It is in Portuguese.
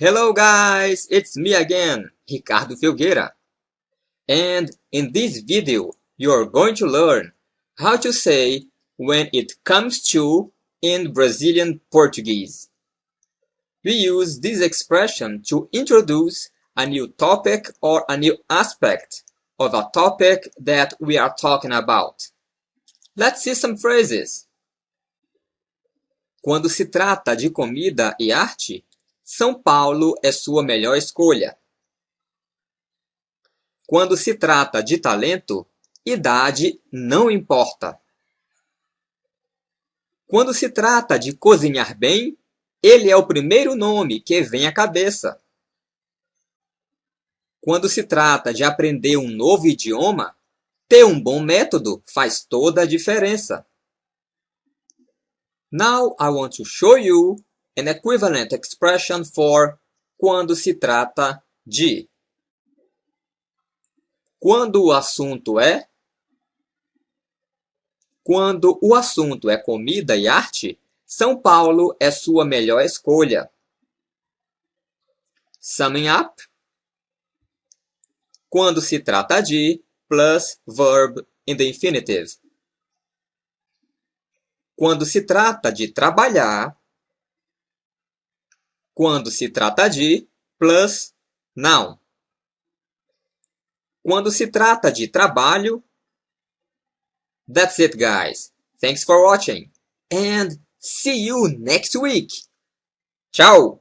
Hello guys, it's me again, Ricardo Filgueira. And in this video, you're going to learn how to say when it comes to in Brazilian Portuguese. We use this expression to introduce a new topic or a new aspect of a topic that we are talking about. Let's see some phrases. Quando se trata de comida e arte, São Paulo é sua melhor escolha. Quando se trata de talento, idade não importa. Quando se trata de cozinhar bem, ele é o primeiro nome que vem à cabeça. Quando se trata de aprender um novo idioma, ter um bom método faz toda a diferença. Now I want to show you an equivalent expression for quando se trata de. Quando o assunto é Quando o assunto é comida e arte, São Paulo é sua melhor escolha. Summing up. Quando se trata de plus verb in the infinitive. Quando se trata de trabalhar, quando se trata de plus noun. Quando se trata de trabalho, that's it guys. Thanks for watching and see you next week. Tchau!